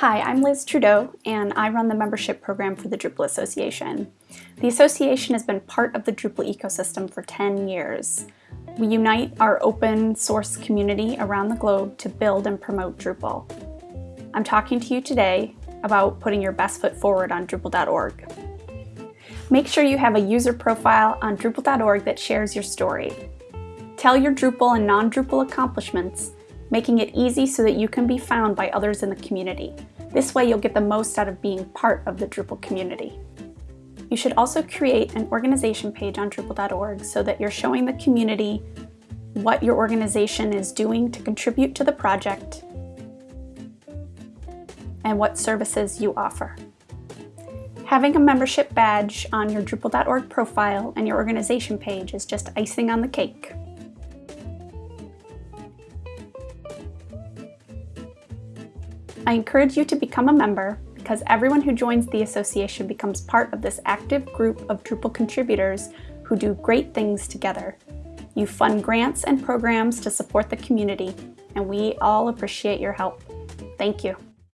Hi, I'm Liz Trudeau, and I run the membership program for the Drupal Association. The association has been part of the Drupal ecosystem for 10 years. We unite our open source community around the globe to build and promote Drupal. I'm talking to you today about putting your best foot forward on Drupal.org. Make sure you have a user profile on Drupal.org that shares your story. Tell your Drupal and non-Drupal accomplishments making it easy so that you can be found by others in the community. This way you'll get the most out of being part of the Drupal community. You should also create an organization page on Drupal.org so that you're showing the community what your organization is doing to contribute to the project and what services you offer. Having a membership badge on your Drupal.org profile and your organization page is just icing on the cake. I encourage you to become a member because everyone who joins the association becomes part of this active group of Drupal contributors who do great things together. You fund grants and programs to support the community, and we all appreciate your help. Thank you.